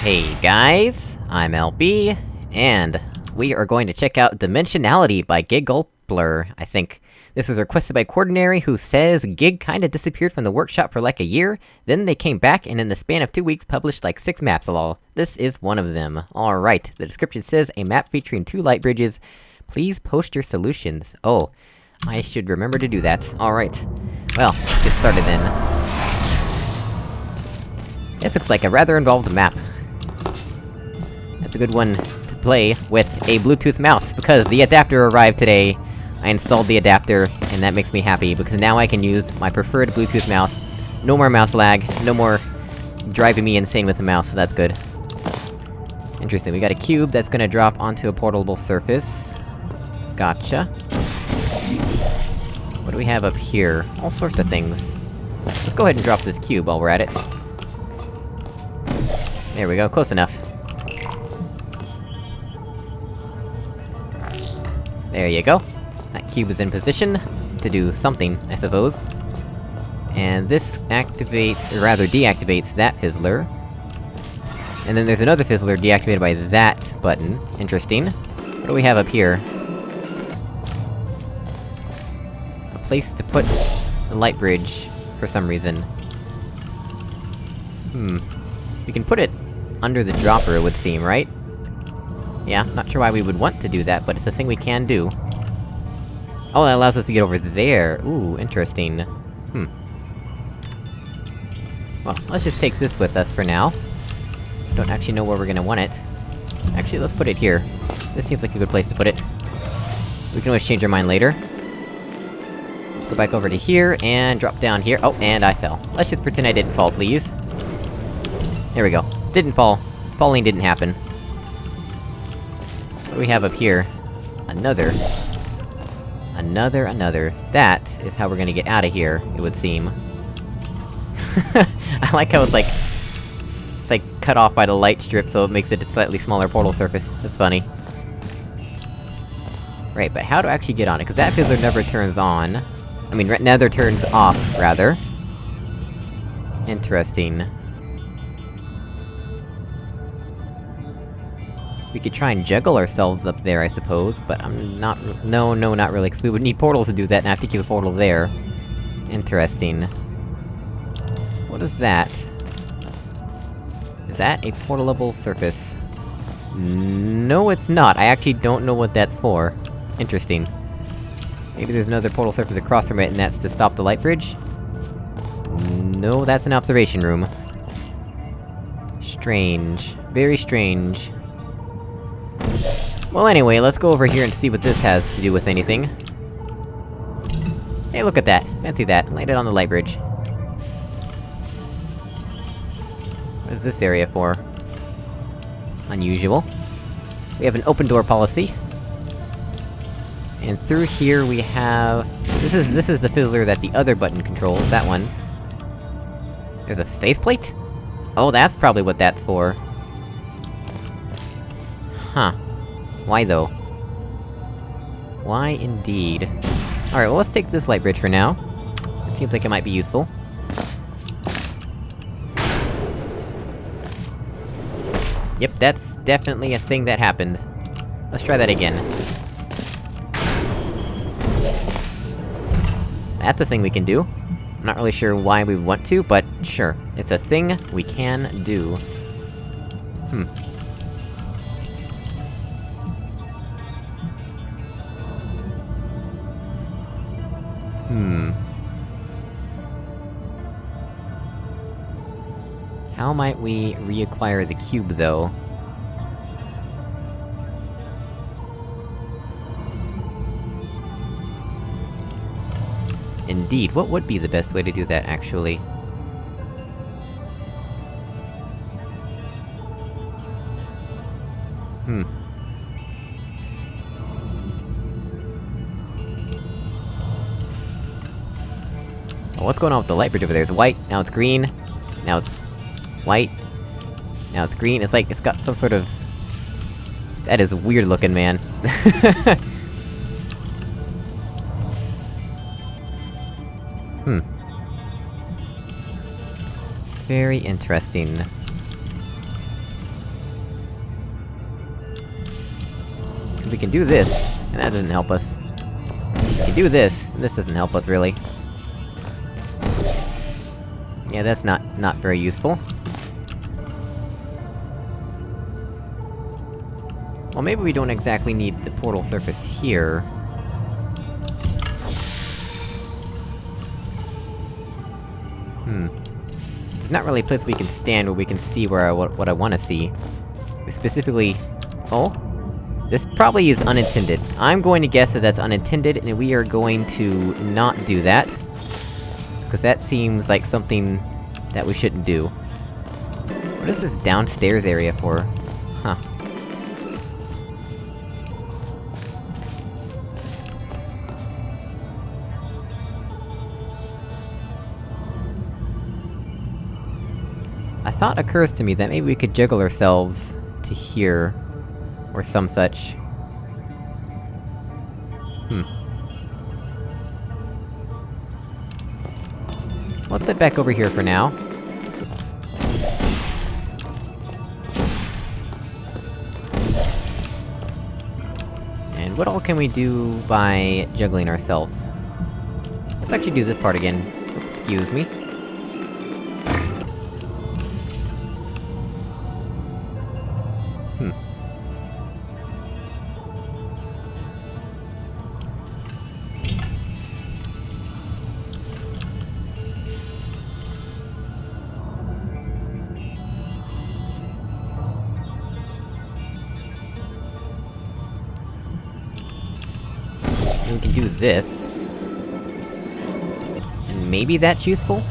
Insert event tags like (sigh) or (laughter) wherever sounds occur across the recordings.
Hey guys, I'm LB, and we are going to check out Dimensionality by Gigulpler, I think. This was requested by Quordinary, who says Gig kinda disappeared from the workshop for like a year, then they came back and in the span of two weeks published like six maps lol. This is one of them. Alright, the description says, a map featuring two light bridges. Please post your solutions. Oh, I should remember to do that. Alright. Well, let's get started then. This looks like a rather involved map. That's a good one to play with a Bluetooth mouse, because the adapter arrived today. I installed the adapter, and that makes me happy, because now I can use my preferred Bluetooth mouse. No more mouse lag, no more driving me insane with the mouse, so that's good. Interesting, we got a cube that's gonna drop onto a portable surface. Gotcha. What do we have up here? All sorts of things. Let's go ahead and drop this cube while we're at it. There we go, close enough. There you go. That cube is in position to do something, I suppose. And this activates, or rather deactivates that fizzler. And then there's another fizzler deactivated by that button. Interesting. What do we have up here? A place to put the light bridge, for some reason. Hmm. We can put it under the dropper, it would seem, right? Yeah, not sure why we would want to do that, but it's a thing we can do. Oh, that allows us to get over there! Ooh, interesting. Hmm. Well, let's just take this with us for now. Don't actually know where we're gonna want it. Actually, let's put it here. This seems like a good place to put it. We can always change our mind later. Let's go back over to here, and drop down here. Oh, and I fell. Let's just pretend I didn't fall, please. There we go. Didn't fall. Falling didn't happen. Do we have up here? Another. Another, another. That is how we're gonna get out of here, it would seem. (laughs) I like how it's like... It's like cut off by the light strip, so it makes it a slightly smaller portal surface. That's funny. Right, but how to actually get on it? Cause that fizzler never turns on. I mean, never turns off, rather. Interesting. We could try and juggle ourselves up there, I suppose, but I'm not- no, no, not really, cause we would need portals to do that, and I have to keep a portal there. Interesting. What is that? Is that a portalable surface? No, it's not. I actually don't know what that's for. Interesting. Maybe there's another portal surface across from it, and that's to stop the light bridge? No, that's an observation room. Strange. Very strange. Well anyway, let's go over here and see what this has to do with anything. Hey, look at that! Fancy that, light it on the light bridge. What is this area for? Unusual. We have an open door policy. And through here we have... This is- this is the fizzler that the other button controls, that one. There's a faith plate? Oh, that's probably what that's for. Huh. Why though? Why indeed? Alright, well let's take this light bridge for now. It seems like it might be useful. Yep, that's definitely a thing that happened. Let's try that again. That's a thing we can do. I'm not really sure why we want to, but sure. It's a thing we can do. Hmm. Hmm. How might we reacquire the cube, though? Indeed, what would be the best way to do that, actually? Hmm. what's going on with the light bridge over there? It's white, now it's green, now it's... white, now it's green, it's like, it's got some sort of... That is weird looking, man. (laughs) hmm. Very interesting. We can do this, and that doesn't help us. We can do this, and this doesn't help us, really. Yeah, that's not- not very useful. Well, maybe we don't exactly need the portal surface here. Hmm. There's not really a place we can stand where we can see where I- what, what I wanna see. Specifically... Oh? This probably is unintended. I'm going to guess that that's unintended, and we are going to not do that. Because that seems like something that we shouldn't do. What is this downstairs area for? Huh. A thought occurs to me that maybe we could jiggle ourselves to here, or some such. Hmm. Let's head back over here for now. And what all can we do by juggling ourselves? Let's actually do this part again. Excuse me. This. And maybe that's useful?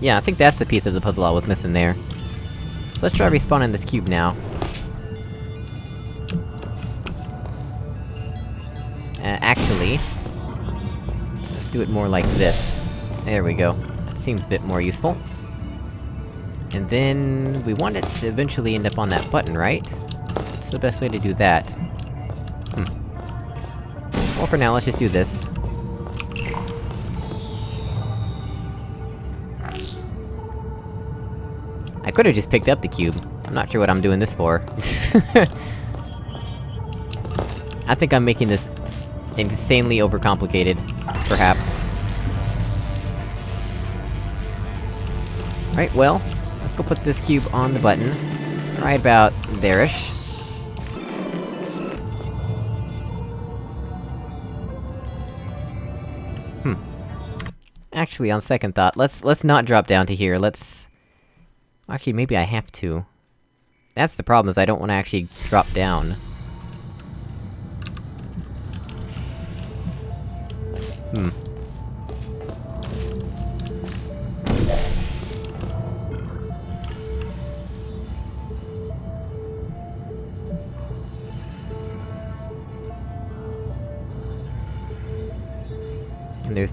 Yeah, I think that's the piece of the puzzle I was missing there. So let's try respawning this cube now. Uh, actually... Let's do it more like this. There we go. That seems a bit more useful. And then... we want it to eventually end up on that button, right? What's the best way to do that? Well, for now, let's just do this. I could've just picked up the cube. I'm not sure what I'm doing this for. (laughs) I think I'm making this insanely overcomplicated, perhaps. Right, well, let's go put this cube on the button. Right about there-ish. Actually, on second thought, let's- let's not drop down to here, let's... Actually, maybe I have to. That's the problem, is I don't wanna actually drop down. Hmm.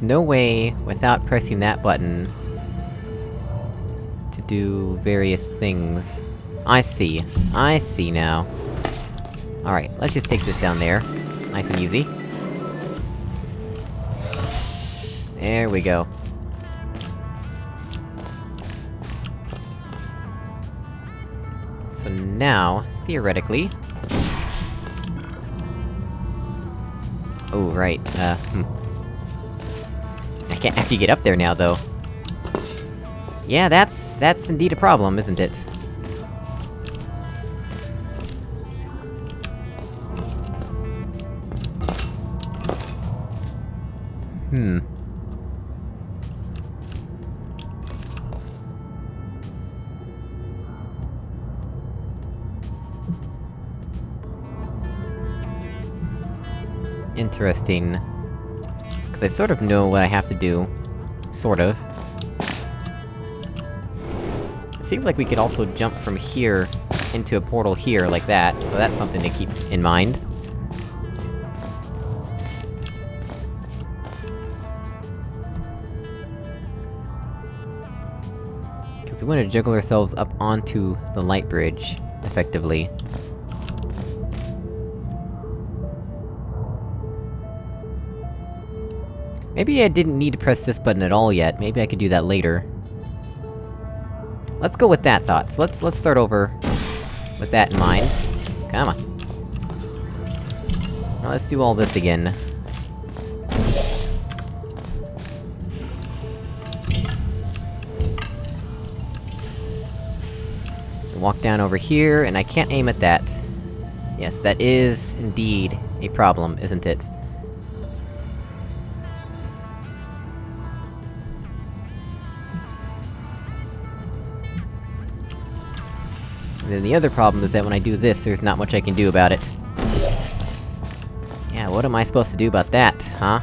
No way, without pressing that button... to do various things. I see. I see now. Alright, let's just take this down there. Nice and easy. There we go. So now, theoretically... Oh, right, uh, hmm. Can't actually get up there now, though. Yeah, that's- that's indeed a problem, isn't it? Hmm. Interesting. I sort of know what I have to do. Sort of. It seems like we could also jump from here into a portal here, like that, so that's something to keep in mind. Because we want to juggle ourselves up onto the light bridge, effectively. Maybe I didn't need to press this button at all yet, maybe I could do that later. Let's go with that thought, so let's- let's start over... with that in mind. Come on. Now let's do all this again. Walk down over here, and I can't aim at that. Yes, that is, indeed, a problem, isn't it? And then the other problem is that when I do this, there's not much I can do about it. Yeah, what am I supposed to do about that, huh?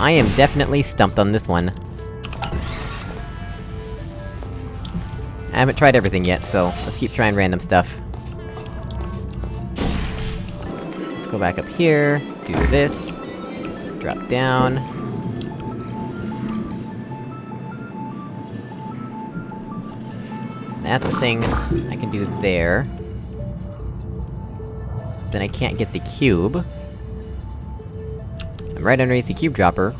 I am definitely stumped on this one. I haven't tried everything yet, so let's keep trying random stuff. Let's go back up here, do this, drop down. That's a thing I can do there. Then I can't get the cube. Right underneath the cube dropper.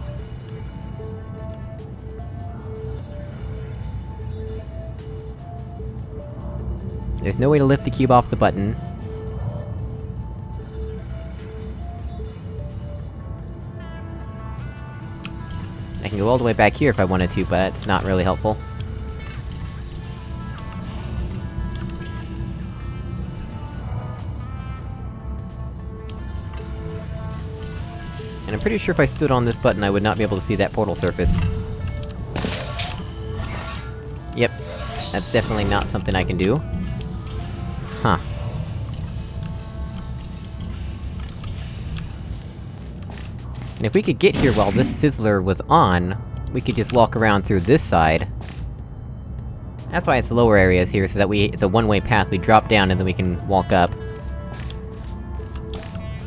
There's no way to lift the cube off the button. I can go all the way back here if I wanted to, but it's not really helpful. And I'm pretty sure if I stood on this button I would not be able to see that portal surface. Yep. That's definitely not something I can do. Huh. And if we could get here while this fizzler was on, we could just walk around through this side. That's why it's lower areas here, so that we- it's a one-way path, we drop down and then we can walk up.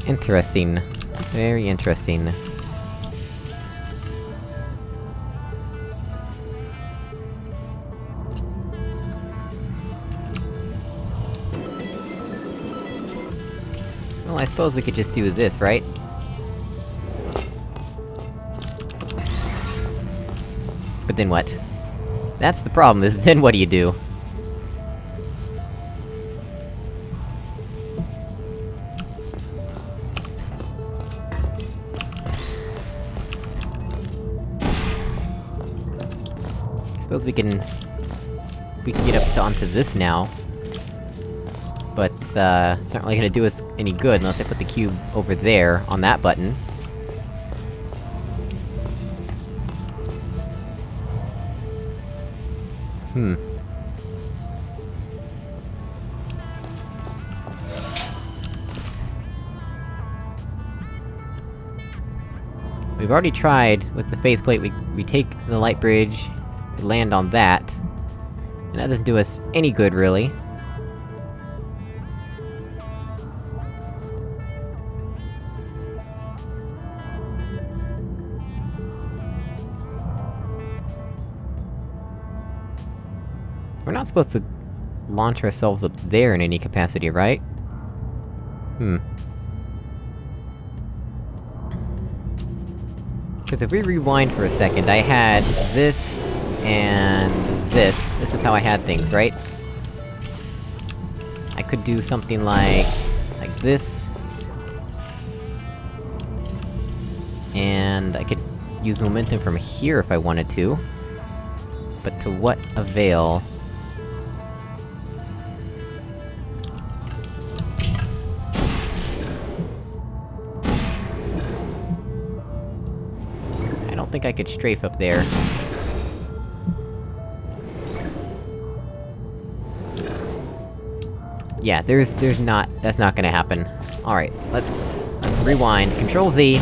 Interesting. Very interesting. Well, I suppose we could just do this, right? But then what? That's the problem, is then (laughs) what do you do? Suppose we can... We can get up to onto this now. But, uh, it's not really gonna do us any good unless I put the cube over there, on that button. Hmm. We've already tried, with the faith plate, we- we take the light bridge, land on that, and that doesn't do us any good, really. We're not supposed to launch ourselves up there in any capacity, right? Hmm. Because if we rewind for a second, I had this... and this. This is how I had things, right? I could do something like... like this... And I could use momentum from here if I wanted to. But to what avail? I don't think I could strafe up there. Yeah, there's- there's not- that's not gonna happen. Alright, let's... let's rewind. Control Z!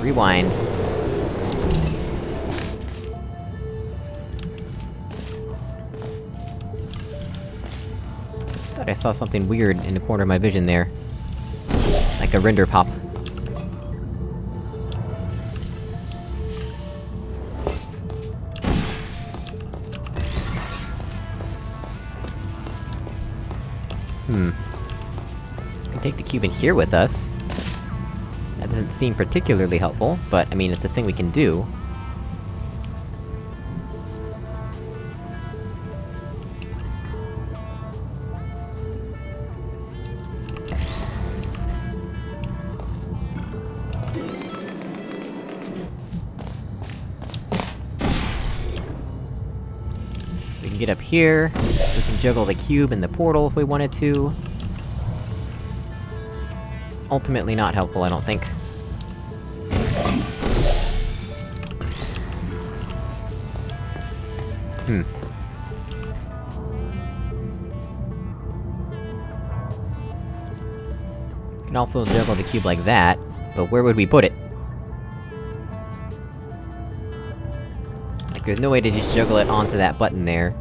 Rewind. Thought I saw something weird in the corner of my vision there. Like a render pop. In here with us. That doesn't seem particularly helpful, but, I mean, it's a thing we can do. We can get up here, we can juggle the cube in the portal if we wanted to. Ultimately not helpful, I don't think. Hmm. Can also juggle the cube like that, but where would we put it? Like, there's no way to just juggle it onto that button there.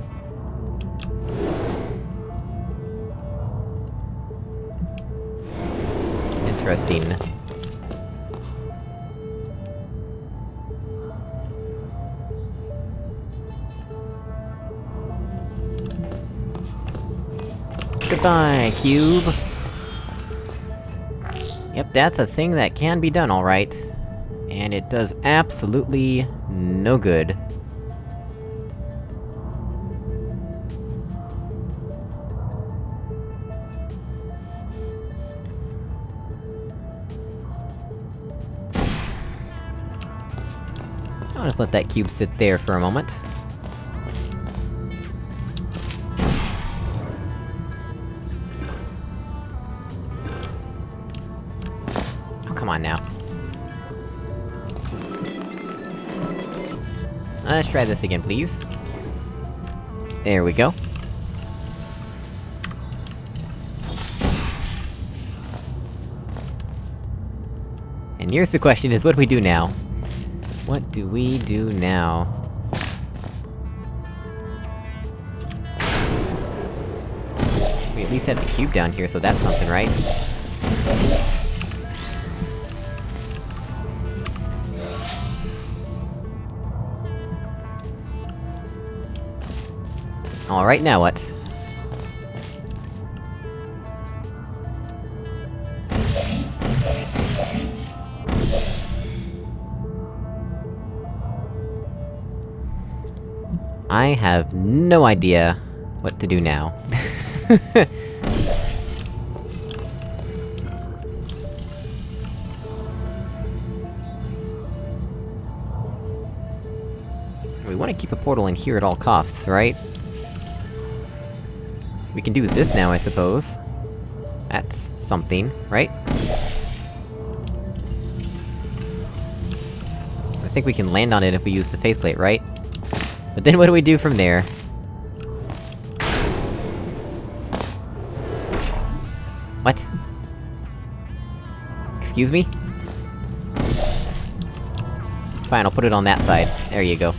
Interesting. Goodbye, cube! Yep, that's a thing that can be done alright. And it does absolutely no good. Just let that cube sit there for a moment. Oh, come on now. Let's try this again, please. There we go. And here's the question is, what do we do now? What do we do now? We at least have the cube down here, so that's something, right? Alright, now what? I have no idea what to do now. (laughs) we wanna keep a portal in here at all costs, right? We can do this now, I suppose. That's something, right? I think we can land on it if we use the faith plate, right? But then what do we do from there? What? Excuse me? Fine, I'll put it on that side. There you go.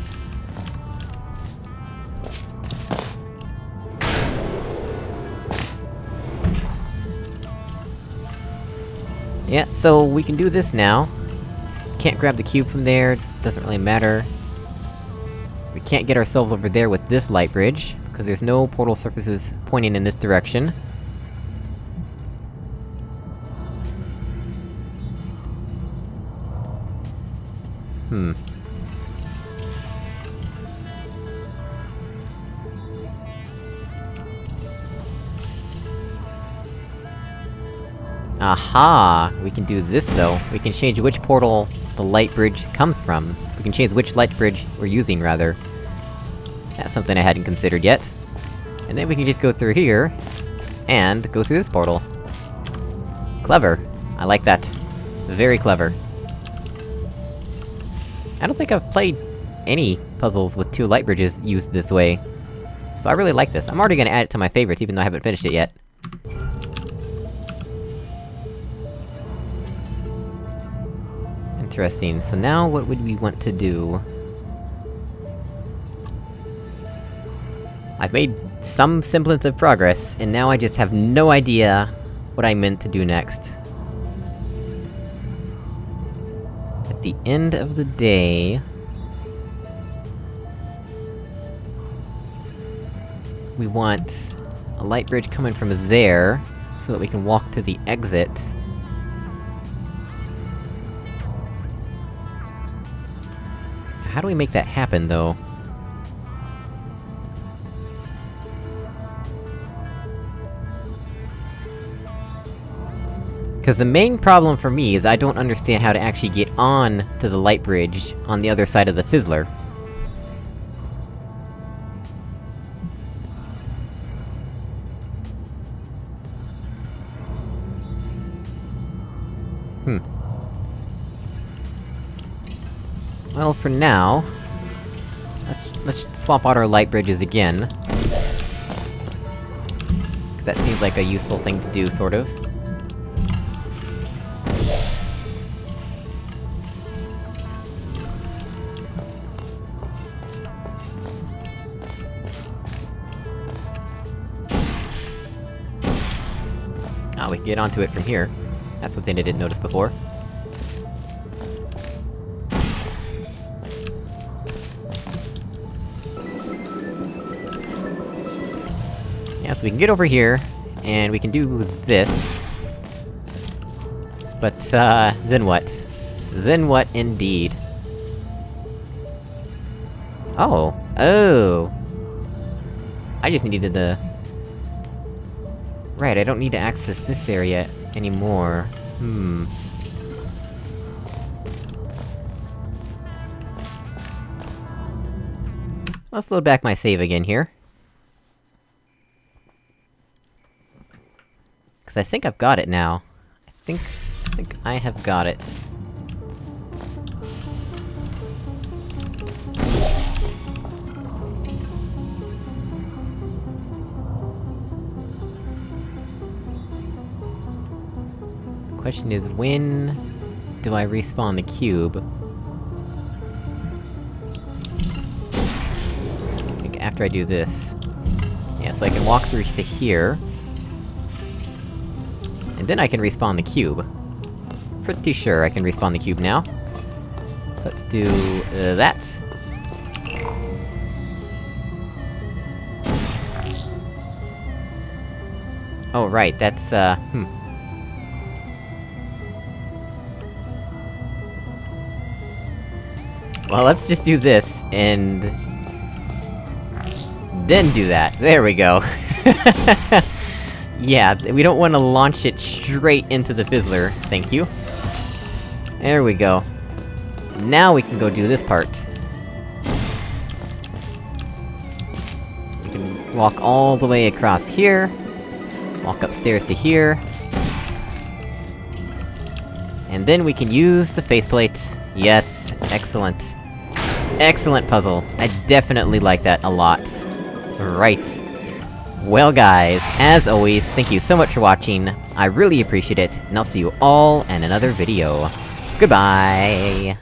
Yeah, so we can do this now. Can't grab the cube from there, doesn't really matter. We can't get ourselves over there with this light bridge, because there's no portal surfaces pointing in this direction. Hmm. Aha! We can do this though. We can change which portal the light bridge comes from. We can change which light bridge we're using, rather. That's something I hadn't considered yet. And then we can just go through here, and go through this portal. Clever. I like that. Very clever. I don't think I've played any puzzles with two light bridges used this way. So I really like this. I'm already gonna add it to my favorites, even though I haven't finished it yet. Interesting. So now what would we want to do? I've made some semblance of progress, and now I just have no idea what I meant to do next. At the end of the day... We want... a light bridge coming from there, so that we can walk to the exit. How do we make that happen, though? Because the main problem for me is I don't understand how to actually get on to the light bridge on the other side of the Fizzler. Hmm. Well, for now... Let's- let's swap out our light bridges again. 'Cause that seems like a useful thing to do, sort of. Get onto it from here. That's something I didn't notice before. Yeah, so we can get over here, and we can do this. But, uh, then what? Then what, indeed? Oh! Oh! I just needed the... Right, I don't need to access this area anymore. Hmm. Let's load back my save again here. Cause I think I've got it now. I think... I think I have got it. Question is, when... do I respawn the cube? I think after I do this... Yeah, so I can walk through to here. And then I can respawn the cube. Pretty sure I can respawn the cube now. So let's do... Uh, that. Oh, right, that's, uh, hmm. Well, let's just do this, and... Then do that. There we go. (laughs) yeah, we don't want to launch it straight into the Fizzler, thank you. There we go. Now we can go do this part. We can walk all the way across here. Walk upstairs to here. And then we can use the faith plate. Yes, excellent. Excellent puzzle. I definitely like that a lot. Right. Well guys, as always, thank you so much for watching, I really appreciate it, and I'll see you all in another video. Goodbye!